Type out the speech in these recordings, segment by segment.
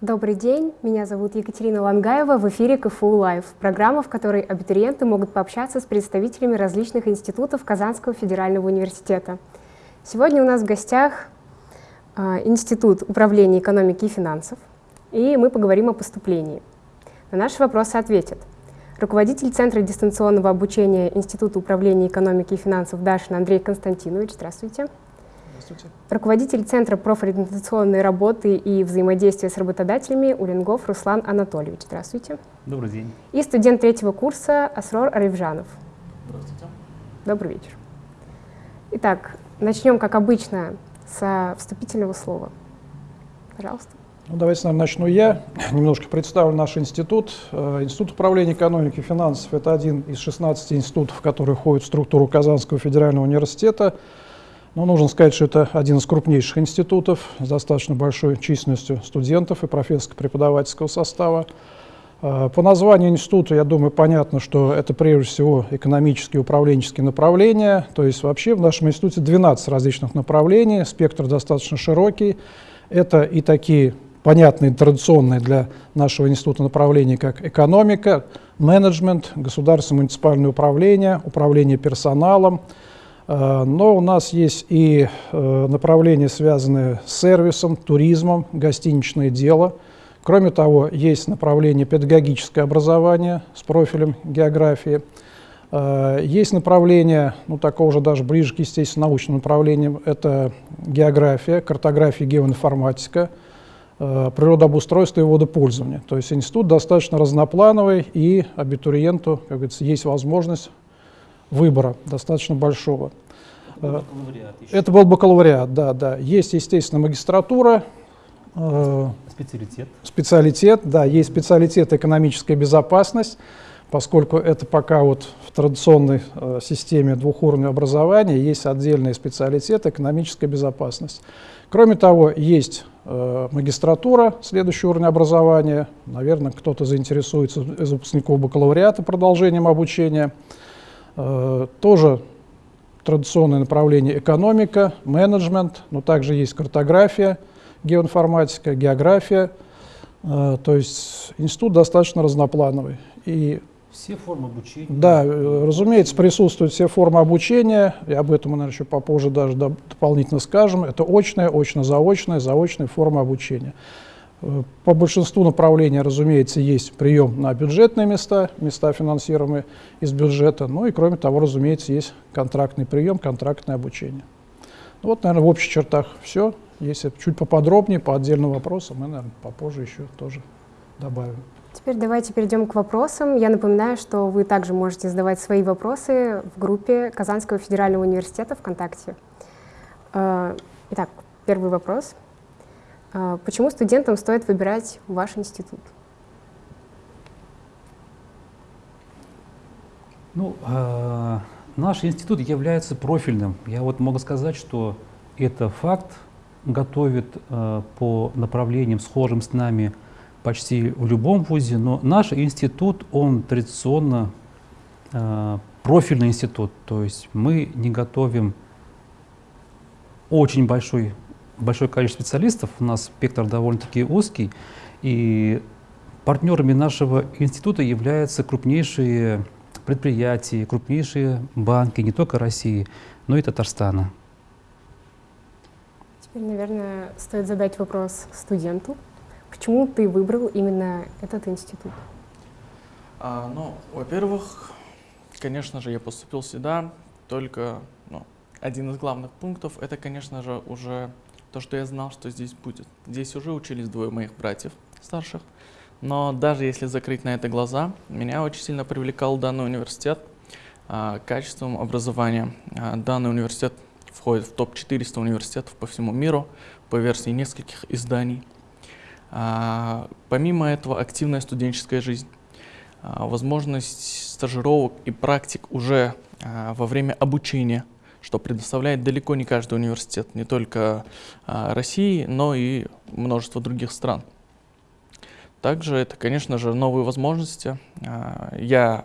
Добрый день, меня зовут Екатерина Лангаева, в эфире КФУ Лайв, программа, в которой абитуриенты могут пообщаться с представителями различных институтов Казанского федерального университета. Сегодня у нас в гостях э, Институт управления экономики и финансов, и мы поговорим о поступлении. На наши вопросы ответят руководитель Центра дистанционного обучения Института управления экономики и финансов Дашин Андрей Константинович. Здравствуйте. Здравствуйте. Руководитель Центра профориентационной работы и взаимодействия с работодателями Уренгов Руслан Анатольевич. Здравствуйте. Добрый день. И студент третьего курса Асрор Аривжанов. Здравствуйте. Добрый вечер. Итак, начнем, как обычно, со вступительного слова. Пожалуйста. Ну, давайте, наверное, начну я. Немножко представлю наш институт. Э, институт управления экономики и финансов – это один из 16 институтов, которые входят в структуру Казанского федерального университета. Но нужно сказать, что это один из крупнейших институтов с достаточно большой численностью студентов и профессорско-преподавательского состава. Э, по названию института, я думаю, понятно, что это прежде всего экономические и управленческие направления. То есть вообще в нашем институте 12 различных направлений, спектр достаточно широкий. Это и такие понятные, традиционные для нашего института направления, как экономика, менеджмент, государственное муниципальное управление, управление персоналом, но у нас есть и э, направления, связанные с сервисом, туризмом, гостиничное дело. Кроме того, есть направление педагогическое образование с профилем географии. Э, есть направление, ну такого же даже ближе к естественно научным направлениям, это география, картография, геоинформатика, природообустройство и водопользование. То есть институт достаточно разноплановый, и абитуриенту, как говорится, есть возможность выбора достаточно большого. Э, это был бакалавриат, да, да. Есть, естественно, магистратура. Э, специалитет. Специалитет, да, есть специалитет экономическая безопасность, поскольку это пока вот в традиционной э, системе двухуровневого образования есть отдельный специалитет экономическая безопасность. Кроме того, есть э, магистратура, следующий уровень образования. Наверное, кто-то заинтересуется из выпускников бакалавриата продолжением обучения. Э, тоже традиционное направление экономика, менеджмент, но также есть картография, геоинформатика, география. Э, то есть институт достаточно разноплановый. И все формы обучения? Да, э, разумеется, присутствуют все формы обучения, и об этом мы, наверное, еще попозже даже дополнительно скажем. Это очная, очно-заочная, заочная форма обучения. По большинству направлений, разумеется, есть прием на бюджетные места, места финансируемые из бюджета. Ну и кроме того, разумеется, есть контрактный прием, контрактное обучение. Ну, вот, наверное, в общих чертах все. Если чуть поподробнее, по отдельным вопросам, мы, наверное, попозже еще тоже добавим. Теперь давайте перейдем к вопросам. Я напоминаю, что вы также можете задавать свои вопросы в группе Казанского федерального университета ВКонтакте. Э, итак, первый вопрос – почему студентам стоит выбирать ваш институт? Ну, э, наш институт является профильным. Я вот могу сказать, что это факт готовит э, по направлениям, схожим с нами почти в любом вузе, но наш институт, он традиционно э, профильный институт, то есть мы не готовим очень большой большое количество специалистов, у нас спектр довольно-таки узкий, и партнерами нашего института являются крупнейшие предприятия, крупнейшие банки не только России, но и Татарстана. Теперь, наверное, стоит задать вопрос студенту. Почему ты выбрал именно этот институт? А, ну, во-первых, конечно же, я поступил сюда, только ну, один из главных пунктов – это, конечно же, уже то, что я знал, что здесь будет. Здесь уже учились двое моих братьев старших, но даже если закрыть на это глаза, меня очень сильно привлекал данный университет а, качеством образования. А, данный университет входит в топ-400 университетов по всему миру по версии нескольких изданий. А, помимо этого, активная студенческая жизнь, а, возможность стажировок и практик уже а, во время обучения – что предоставляет далеко не каждый университет, не только а, России, но и множество других стран. Также это, конечно же, новые возможности. А, я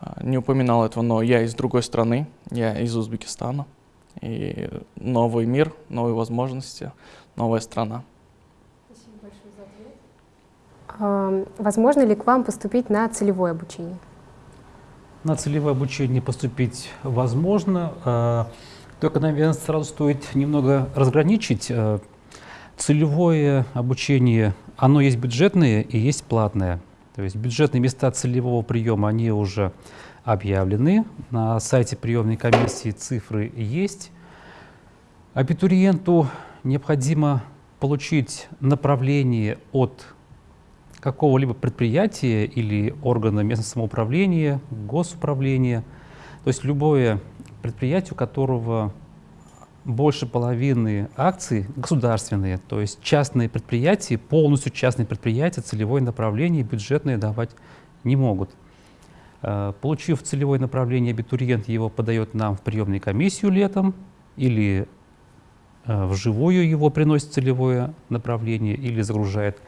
а, не упоминал этого, но я из другой страны, я из Узбекистана. И новый мир, новые возможности, новая страна. Спасибо большое за Возможно ли к вам поступить на целевое обучение? На целевое обучение поступить возможно. А, только, наверное, сразу стоит немного разграничить. А, целевое обучение, оно есть бюджетное и есть платное. То есть бюджетные места целевого приема, они уже объявлены. На сайте приемной комиссии цифры есть. Абитуриенту необходимо получить направление от какого-либо предприятия или органа местного самоуправления, госуправления, то есть любое предприятие, у которого больше половины акций государственные, то есть частные предприятия, полностью частные предприятия, целевое направление бюджетные давать не могут. Э, получив целевое направление, абитуриент его подает нам в приемную комиссию летом или э, вживую его приносит целевое направление или загружает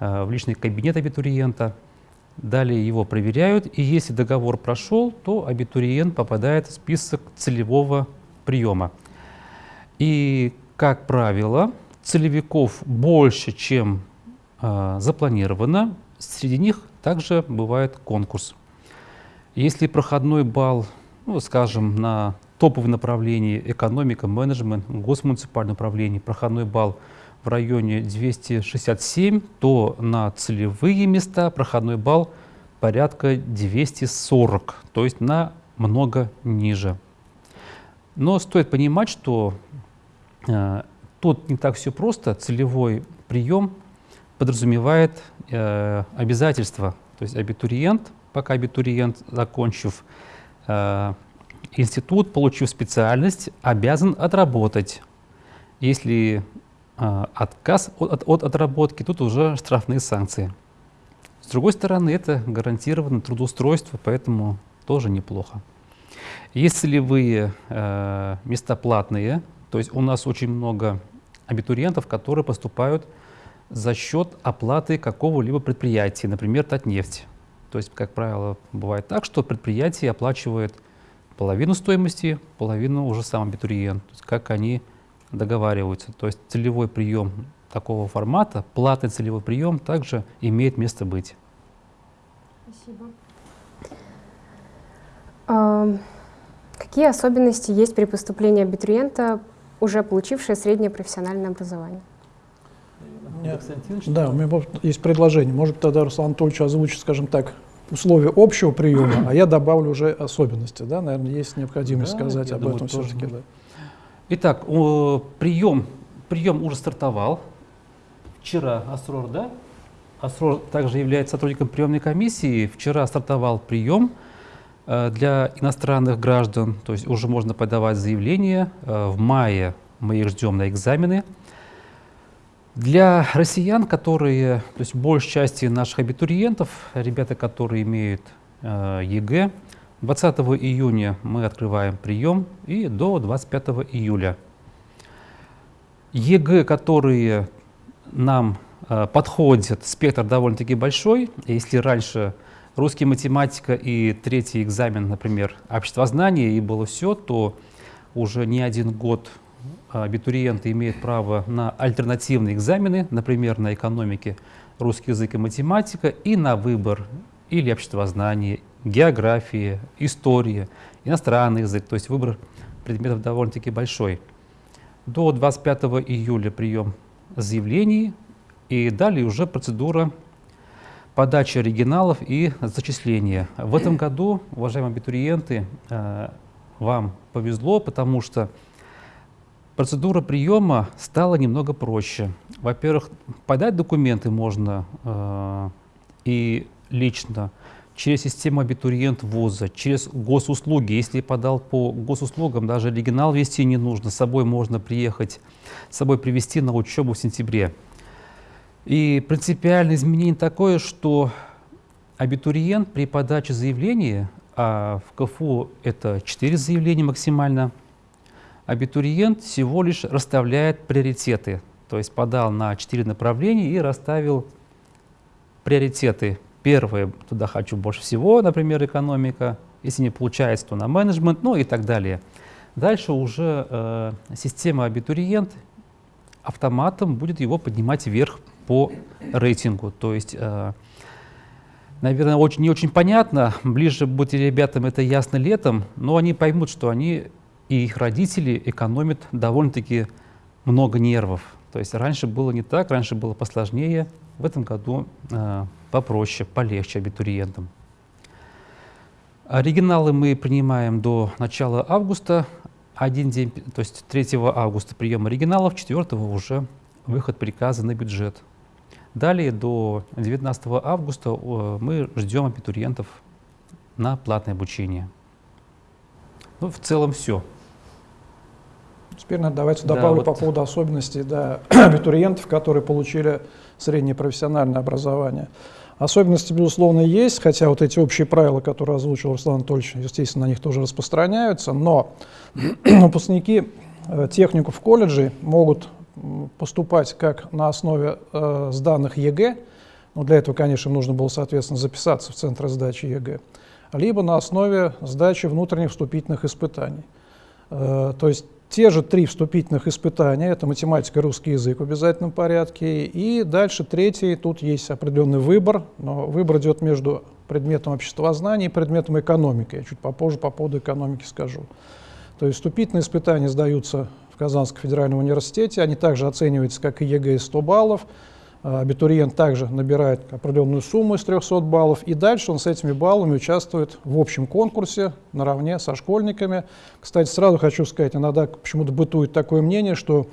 в личный кабинет абитуриента. Далее его проверяют, и если договор прошел, то абитуриент попадает в список целевого приема. И, как правило, целевиков больше, чем э, запланировано. Среди них также бывает конкурс. Если проходной балл, ну, скажем, на топовое направление экономика, менеджмент, госмуниципальное управление, проходной балл в районе 267, то на целевые места проходной балл порядка 240, то есть на много ниже. Но стоит понимать, что э, тут не так все просто. Целевой прием подразумевает э, обязательства. То есть абитуриент, пока абитуриент, закончив э, институт, получив специальность, обязан отработать. Если отказ от, от отработки, тут уже штрафные санкции. С другой стороны, это гарантированное трудоустройство, поэтому тоже неплохо. Есть целевые э, места платные, то есть у нас очень много абитуриентов, которые поступают за счет оплаты какого-либо предприятия, например, Татнефть. То есть, как правило, бывает так, что предприятие оплачивает половину стоимости, половину уже сам абитуриент. То есть, как они договариваются. То есть целевой прием такого формата, платный целевой прием также имеет место быть. Спасибо. А, какие особенности есть при поступлении абитуриента, уже получившего среднее профессиональное образование? Нет. Да, у меня есть предложение. Может, тогда Руслан Анатольевич озвучит, скажем так, условия общего приема, а я добавлю уже особенности. Да? Наверное, есть необходимость да, сказать об думаю, этом все-таки. Да. Итак, прием, прием уже стартовал. Вчера Асрор, да? Асрор также является сотрудником приемной комиссии. Вчера стартовал прием э, для иностранных граждан, то есть уже можно подавать заявление. Э, в мае мы их ждем на экзамены. Для россиян, которые, то есть большей части наших абитуриентов, ребята, которые имеют ЕГЭ, 20 июня мы открываем прием и до 25 июля. ЕГЭ, которые нам э, подходят, спектр довольно-таки большой. Если раньше русский математика и третий экзамен, например, обществознание и было все, то уже не один год абитуриенты имеют право на альтернативные экзамены, например, на экономике русский язык и математика, и на выбор или обществознание, география, история, иностранный язык, то есть выбор предметов довольно-таки большой. До 25 июля прием заявлений и далее уже процедура подачи оригиналов и зачисления. В этом году, уважаемые абитуриенты, э, вам повезло, потому что процедура приема стала немного проще. Во-первых, подать документы можно э, и лично через систему абитуриент вуза, через госуслуги. Если подал по госуслугам, даже оригинал вести не нужно, с собой можно приехать, с собой привезти на учебу в сентябре. И принципиальное изменение такое, что абитуриент при подаче заявления, а в КФУ это 4 заявления максимально, абитуриент всего лишь расставляет приоритеты. То есть подал на 4 направления и расставил приоритеты Первое, туда хочу больше всего, например, экономика. Если не получается, то на менеджмент, ну и так далее. Дальше уже э, система абитуриент автоматом будет его поднимать вверх по рейтингу. То есть, э, наверное, очень, не очень понятно, ближе будет ребятам это ясно летом, но они поймут, что они и их родители экономят довольно-таки много нервов. То есть раньше было не так, раньше было посложнее, в этом году э, попроще, полегче абитуриентам. Оригиналы мы принимаем до начала августа, один день, то есть 3 августа прием оригиналов, 4 уже выход приказа на бюджет. Далее до 19 августа э, мы ждем абитуриентов на платное обучение. Ну, в целом все. Теперь давайте добавлю да, вот. по поводу особенностей да, абитуриентов, которые получили среднее профессиональное образование. Особенности, безусловно, есть, хотя вот эти общие правила, которые озвучил Руслан Анатольевич, естественно, на них тоже распространяются, но выпускники э, техников колледжей могут поступать как на основе э, сданных ЕГЭ, но для этого, конечно, нужно было, соответственно, записаться в центр сдачи ЕГЭ, либо на основе сдачи внутренних вступительных испытаний. Э, то есть те же три вступительных испытания, это математика, русский язык в обязательном порядке, и дальше третий, тут есть определенный выбор, но выбор идет между предметом обществознания и предметом экономики. Я чуть попозже по поводу экономики скажу. То есть вступительные испытания сдаются в Казанском федеральном университете, они также оцениваются как и ЕГЭ 100 баллов, абитуриент также набирает определенную сумму из 300 баллов, и дальше он с этими баллами участвует в общем конкурсе наравне со школьниками. Кстати, сразу хочу сказать, иногда почему-то бытует такое мнение, что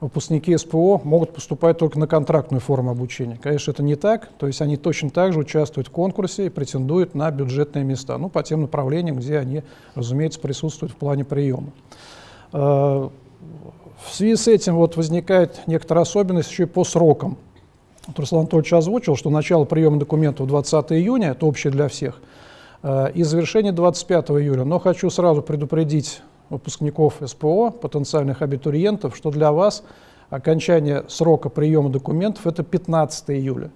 выпускники СПО могут поступать только на контрактную форму обучения. Конечно, это не так, то есть они точно так же участвуют в конкурсе и претендуют на бюджетные места, ну, по тем направлениям, где они, разумеется, присутствуют в плане приема. А, в связи с этим вот возникает некоторая особенность еще и по срокам. Вот Руслан Анатольевич озвучил, что начало приема документов 20 июня, это общее для всех, э, и завершение 25 июля. Но хочу сразу предупредить выпускников СПО, потенциальных абитуриентов, что для вас окончание срока приема документов это 15 июля,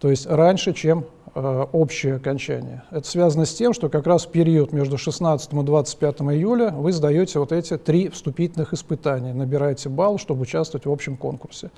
то есть раньше, чем э, общее окончание. Это связано с тем, что как раз в период между 16 и 25 июля вы сдаете вот эти три вступительных испытания, набираете балл, чтобы участвовать в общем конкурсе.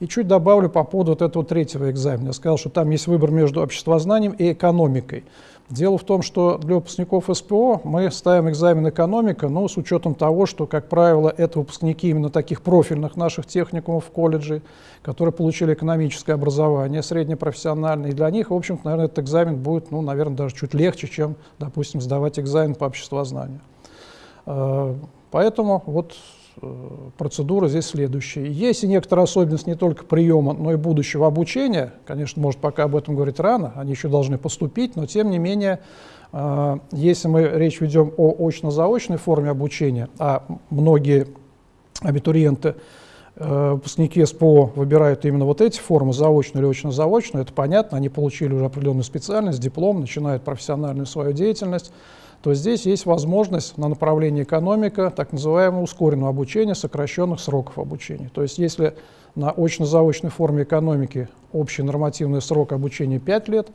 И чуть добавлю по поводу вот этого третьего экзамена. Я сказал, что там есть выбор между обществознанием и экономикой. Дело в том, что для выпускников СПО мы ставим экзамен экономика, но с учетом того, что, как правило, это выпускники именно таких профильных наших техникумов в колледже, которые получили экономическое образование среднепрофессиональное, и для них, в общем-то, наверное, этот экзамен будет, ну, наверное, даже чуть легче, чем, допустим, сдавать экзамен по обществознанию. Э, поэтому вот процедура здесь следующая. Есть и некоторая особенность не только приема, но и будущего обучения. Конечно, может, пока об этом говорить рано, они еще должны поступить, но тем не менее, э, если мы речь ведем о очно-заочной форме обучения, а многие абитуриенты, э, выпускники СПО выбирают именно вот эти формы, заочную или очно-заочную, это понятно, они получили уже определенную специальность, диплом, начинают профессиональную свою деятельность, то здесь есть возможность на направлении экономика так называемого ускоренного обучения, сокращенных сроков обучения. То есть если на очно-заочной форме экономики общий нормативный срок обучения 5 лет,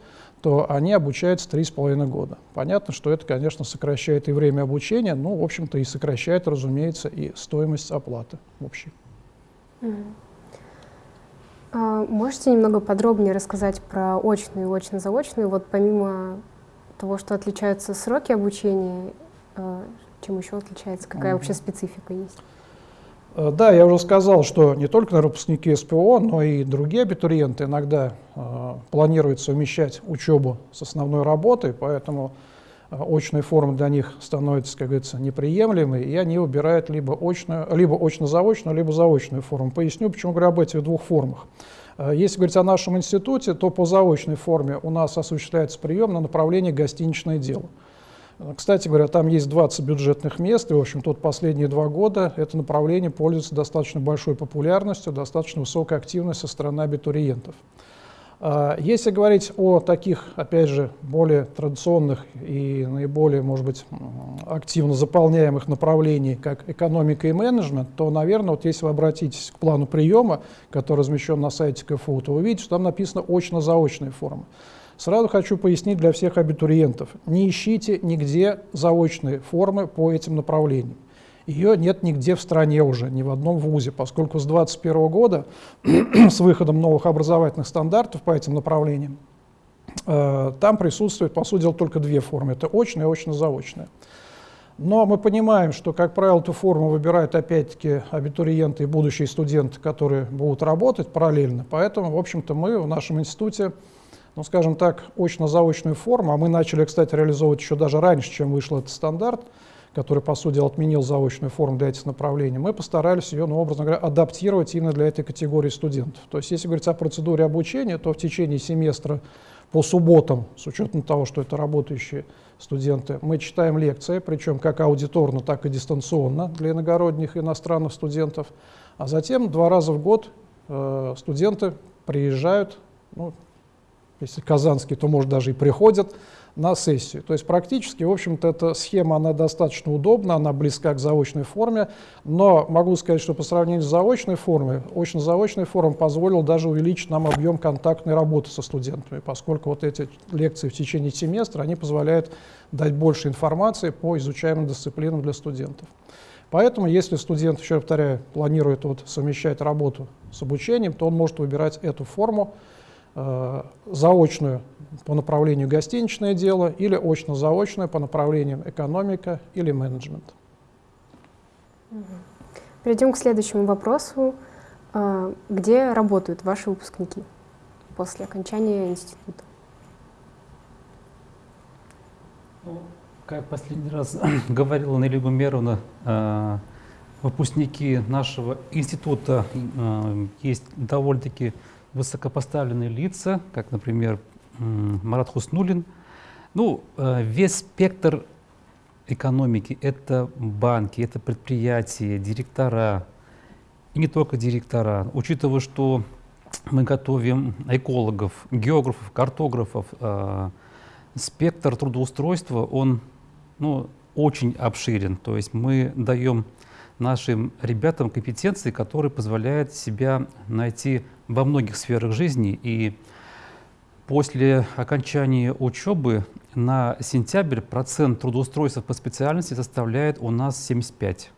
то они обучаются 3,5 года. Понятно, что это, конечно, сокращает и время обучения, но, в общем-то, и сокращает, разумеется, и стоимость оплаты общей. А можете немного подробнее рассказать про очную и очно-заочную? Вот помимо того, что отличаются сроки обучения, э, чем еще отличается, какая вообще специфика есть? Э, да, я уже сказал, что не только на выпускники СПО, но и другие абитуриенты иногда э, планируют совмещать учебу с основной работой, поэтому э, очные формы для них становятся, как говорится, неприемлемой, и они выбирают либо, очную, либо очно-заочную, либо заочную форму. Поясню, почему говорю об этих двух формах. Э, если говорить о нашем институте, то по заочной форме у нас осуществляется прием на направлении гостиничное дело. Э, кстати говоря, там есть 20 бюджетных мест, и, в общем, тут последние два года это направление пользуется достаточно большой популярностью, достаточно высокой активностью со стороны абитуриентов. А, если говорить о таких, опять же, более традиционных и наиболее, может быть, активно заполняемых направлений, как экономика и менеджмент, то, наверное, вот если вы обратитесь к плану приема, который размещен на сайте КФУ, то вы увидите, что там написано очно-заочная форма. Сразу хочу пояснить для всех абитуриентов, не ищите нигде заочные формы по этим направлениям. Ее нет нигде в стране уже, ни в одном вузе, поскольку с 2021 года, с выходом новых образовательных стандартов по этим направлениям, э, там присутствует, по сути дела, только две формы. Это очная и очно-заочная. Но мы понимаем, что, как правило, эту форму выбирают опять-таки абитуриенты и будущие студенты, которые будут работать параллельно. Поэтому, в общем-то, мы в нашем институте, ну, скажем так, очно-заочную форму, а мы начали, кстати, реализовывать еще даже раньше, чем вышел этот стандарт – который, по сути отменил заочную форму для этих направлений, мы постарались ее, ну, образно говоря, адаптировать именно для этой категории студентов. То есть, если говорить о процедуре обучения, то в течение семестра по субботам, с учетом того, что это работающие студенты, мы читаем лекции, причем как аудиторно, так и дистанционно для иногородних иностранных студентов. А затем два раза в год э, студенты приезжают, ну, если казанские, то, может, даже и приходят на сессию. То есть практически, в общем-то, эта схема, она достаточно удобна, она близка к заочной форме, но могу сказать, что по сравнению с заочной формой, очно-заочная форма позволила даже увеличить нам объем контактной работы со студентами, поскольку вот эти лекции в течение семестра, они позволяют дать больше информации по изучаемым дисциплинам для студентов. Поэтому, если студент, еще повторяю, планирует вот совмещать работу с обучением, то он может выбирать эту форму, заочную по направлению гостиничное дело или очно-заочную по направлениям экономика или менеджмент. Перейдем к следующему вопросу. Э, где работают ваши выпускники после окончания института? Ну, как последний раз говорила Нелли Гумеровна, э, выпускники нашего института есть довольно-таки высокопоставленные лица, как, например, Марат Хуснулин. Ну, э, весь спектр экономики — это банки, это предприятия, директора, и не только директора. Учитывая, что мы готовим экологов, географов, картографов, э, спектр трудоустройства, он ну, очень обширен. То есть мы даем нашим ребятам компетенции, которые позволяют себя найти во многих сферах жизни. И после окончания учебы на сентябрь процент трудоустройства по специальности составляет у нас 75.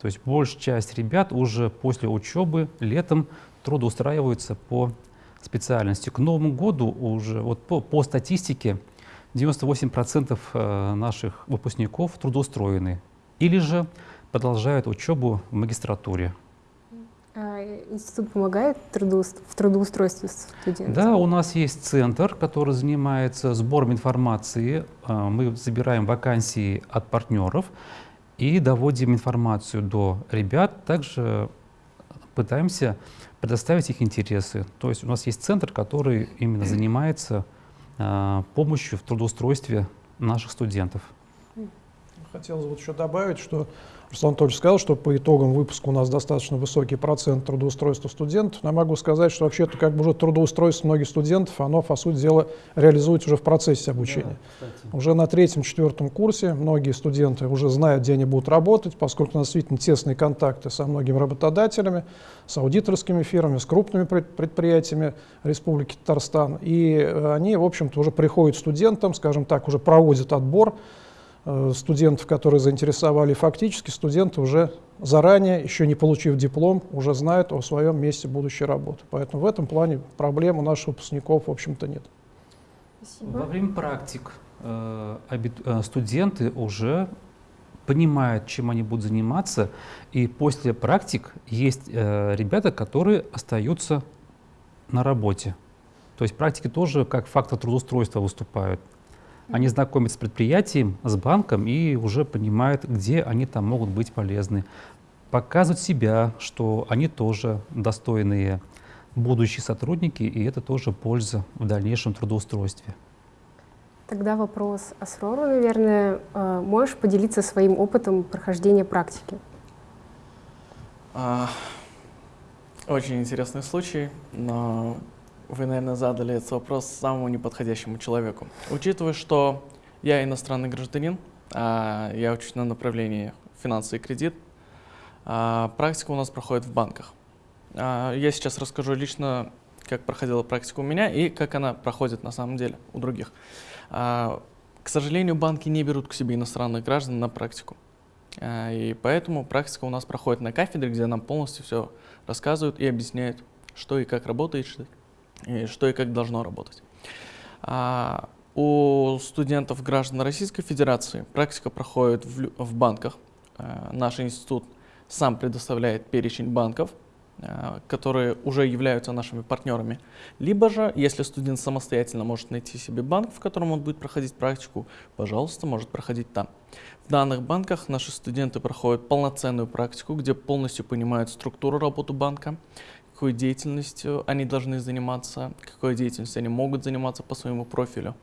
То есть большая часть ребят уже после учебы летом трудоустраиваются по специальности. К Новому году уже вот по, по статистике 98% э, наших выпускников трудоустроены или же продолжают учебу в магистратуре. А институт помогает в трудоустройстве студентов? Да, у нас есть центр, который занимается сбором информации. А, мы забираем вакансии от партнеров и доводим информацию до ребят. Также пытаемся предоставить их интересы. То есть у нас есть центр, который именно занимается а, помощью в трудоустройстве наших студентов. Хотелось вот еще добавить, что Руслан Анатольевич сказал, что по итогам выпуска у нас достаточно высокий процент трудоустройства студентов. Но я могу сказать, что вообще-то как бы уже трудоустройство многих студентов, оно, по сути дела, реализуется уже в процессе обучения. Да, уже на третьем-четвертом курсе многие студенты уже знают, где они будут работать, поскольку у нас действительно тесные контакты со многими работодателями, с аудиторскими фирмами, с крупными предприятиями Республики Татарстан. И э, они, в общем-то, уже приходят студентам, скажем так, уже проводят отбор, студентов, которые заинтересовали, фактически студенты уже заранее, еще не получив диплом, уже знают о своем месте будущей работы. Поэтому в этом плане проблем у наших выпускников, в общем-то, нет. Спасибо. Во время практик э, э, студенты уже понимают, чем они будут заниматься, и после практик есть э, ребята, которые остаются на работе. То есть практики тоже как фактор трудоустройства выступают. Они знакомятся с предприятием, с банком и уже понимают, где они там могут быть полезны. Показывают себя, что они тоже достойные будущие сотрудники, и это тоже польза в дальнейшем трудоустройстве. Тогда вопрос Асрору, наверное. Э, можешь поделиться своим опытом прохождения практики? А, очень интересный случай, но вы, наверное, задали этот вопрос самому неподходящему человеку. Учитывая, что я иностранный гражданин, а я учусь на направлении финансы и кредит, а практика у нас проходит в банках. А я сейчас расскажу лично, как проходила практика у меня и как она проходит на самом деле у других. К сожалению, банки не берут к себе иностранных граждан на практику. И поэтому практика у нас проходит на кафедре, где нам полностью все рассказывают и объясняют, что и как работает, и что и как должно работать. А, у студентов граждан Российской Федерации практика проходит в, банках. А, наш институт сам предоставляет перечень банков, Э, которые уже являются нашими партнерами. Либо же, если студент самостоятельно может найти себе банк, в котором он будет проходить практику, пожалуйста, может проходить там. В данных банках наши студенты проходят полноценную практику, где полностью понимают структуру работы банка, какой деятельностью они должны заниматься, какой деятельностью они могут заниматься по своему профилю,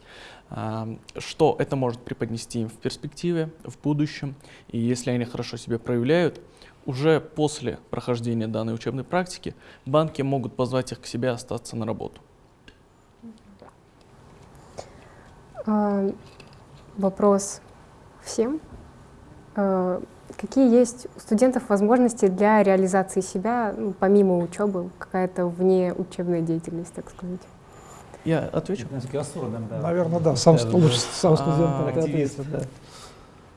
э, что это может преподнести им в перспективе, в будущем. И если они хорошо себя проявляют, уже после прохождения данной учебной практики банки могут позвать их к себе остаться на работу. А, вопрос всем. А, какие есть у студентов возможности для реализации себя, ну, помимо учебы, какая-то вне учебная деятельность, так сказать? Я отвечу? Наверное, да. Сам, лучше сам студент а, ответит. Да.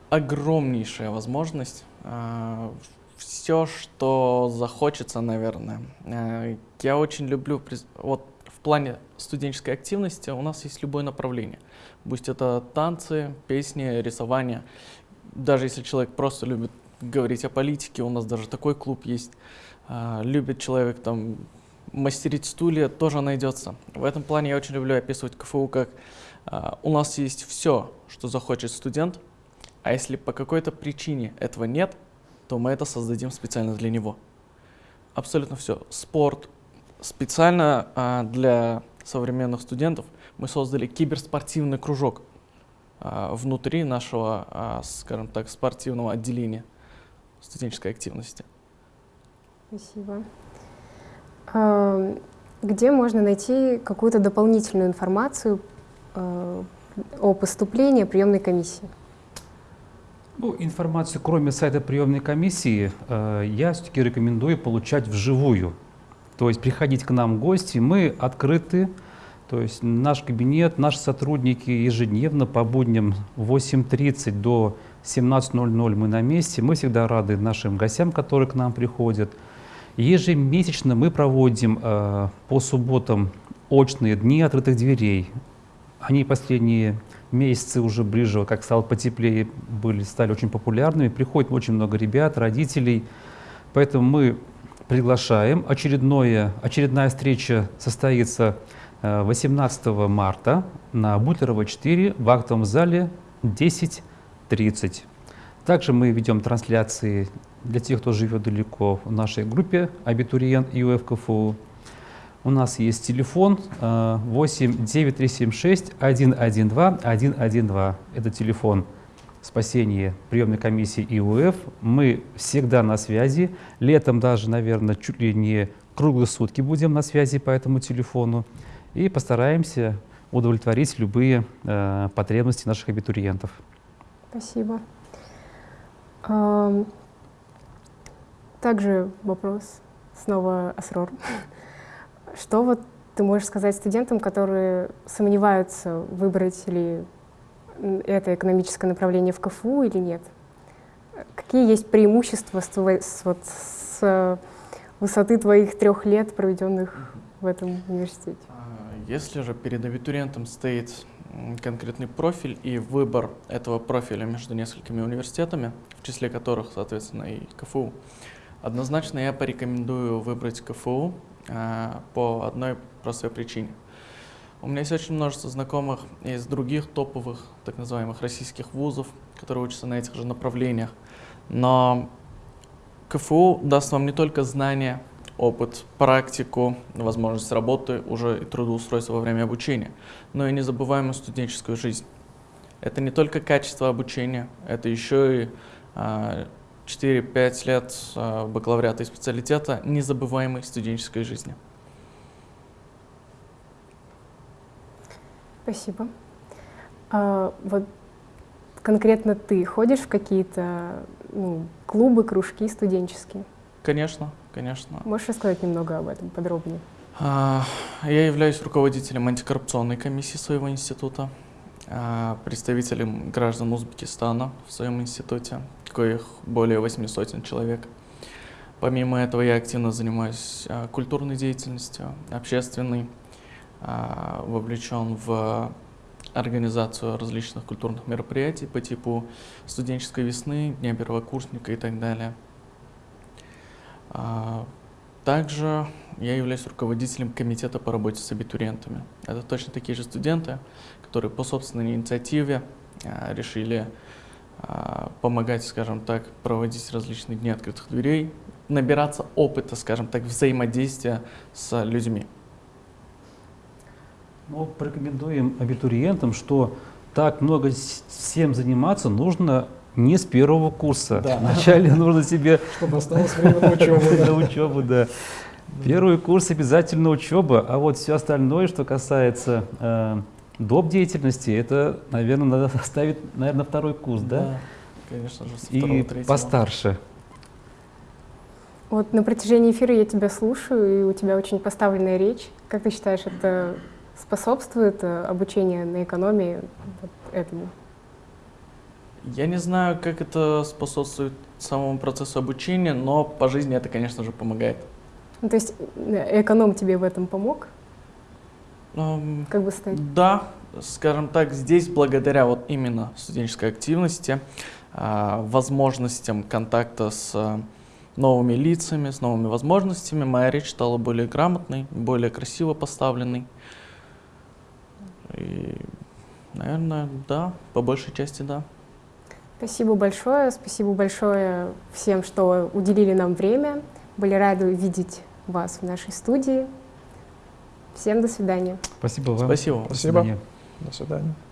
Огромнейшая возможность все, что захочется, наверное. Э, я очень люблю, вот в плане студенческой активности у нас есть любое направление. Будь это танцы, песни, рисование. Даже если человек просто любит говорить о политике, у нас даже такой клуб есть. Э, любит человек там мастерить стулья, тоже найдется. В этом плане я очень люблю описывать КФУ как э, у нас есть все, что захочет студент, а если по какой-то причине этого нет, то мы это создадим специально для него. Абсолютно все. Спорт. Специально а, для современных студентов мы создали киберспортивный кружок а, внутри нашего, а, скажем так, спортивного отделения студенческой активности. Спасибо. А, где можно найти какую-то дополнительную информацию а, о поступлении приемной комиссии? Ну, информацию, кроме сайта приемной комиссии, я все-таки рекомендую получать вживую. То есть приходить к нам в гости, мы открыты, то есть наш кабинет, наши сотрудники ежедневно по будням 8.30 до 17.00 мы на месте. Мы всегда рады нашим гостям, которые к нам приходят. Ежемесячно мы проводим э, по субботам очные дни открытых дверей. Они последние месяцы уже ближе, как стало потеплее, были, стали очень популярными. Приходит очень много ребят, родителей. Поэтому мы приглашаем. Очередное, очередная встреча состоится 18 э, марта на Бутлерова 4 в актовом зале 10.30. Также мы ведем трансляции для тех, кто живет далеко в нашей группе «Абитуриент ИУФ КФУ». У нас есть телефон 8 9376 112 112. Это телефон спасения приемной комиссии ИУФ. Мы всегда на связи. Летом даже, наверное, чуть ли не круглые сутки будем на связи по этому телефону. И постараемся удовлетворить любые э, потребности наших абитуриентов. Спасибо. Также вопрос снова Асрор. Что вот ты можешь сказать студентам, которые сомневаются, выбрать ли это экономическое направление в КФУ или нет? Какие есть преимущества с, вот, с высоты твоих трех лет, проведенных в этом университете? А, если же перед абитуриентом стоит конкретный профиль и выбор этого профиля между несколькими университетами, в числе которых, соответственно, и КФУ, однозначно я порекомендую выбрать КФУ, Э, по одной простой причине. У меня есть очень множество знакомых из других топовых, так называемых российских вузов, которые учатся на этих же направлениях. Но КФУ даст вам не только знания, опыт, практику, возможность работы, уже и трудоустройства во время обучения, но и незабываемую студенческую жизнь. Это не только качество обучения, это еще и а, 4-5 лет э, бакалавриата и специалитета незабываемой студенческой жизни. Спасибо. А, вот конкретно ты ходишь в какие-то ну, клубы, кружки студенческие? Конечно, конечно. Можешь рассказать немного об этом подробнее? А, я являюсь руководителем антикоррупционной комиссии своего института, а, представителем граждан Узбекистана в своем институте, коих более 800 человек. Помимо этого я активно занимаюсь а, культурной деятельностью, общественной, вовлечен в организацию различных культурных мероприятий по типу студенческой весны, Дня первокурсника и так далее. А, также я являюсь руководителем комитета по работе с абитуриентами. Это точно такие же студенты, которые по собственной инициативе а, решили а, помогать, скажем так, проводить различные дни открытых дверей, набираться опыта, скажем так, взаимодействия с людьми. Ну, порекомендуем абитуриентам, что так много всем заниматься нужно не с первого курса. Да. Вначале нужно себе... Чтобы осталось время на учебу. На учебу, да. Первый курс обязательно учеба, а вот все остальное, что касается э, доп. деятельности, это, наверное, надо оставить, наверное, второй курс, да? Да, конечно же, со И постарше. Вот на протяжении эфира я тебя слушаю, и у тебя очень поставленная речь. Как ты считаешь, это способствует э, обучению на экономии вот этому? Я не знаю, как это способствует самому процессу обучения, но по жизни это, конечно же, помогает. Ну, то есть э, эконом тебе в этом помог? Um, как бы стать? Да, скажем так, здесь благодаря вот именно студенческой активности, а, возможностям контакта с а, новыми лицами, с новыми возможностями, моя речь стала более грамотной, более красиво поставленной. И, наверное, да, по большей части да. Спасибо большое. Спасибо большое всем, что уделили нам время. Были рады видеть вас в нашей студии. Всем до свидания. Спасибо вам. Спасибо. Спасибо. До свидания. До свидания.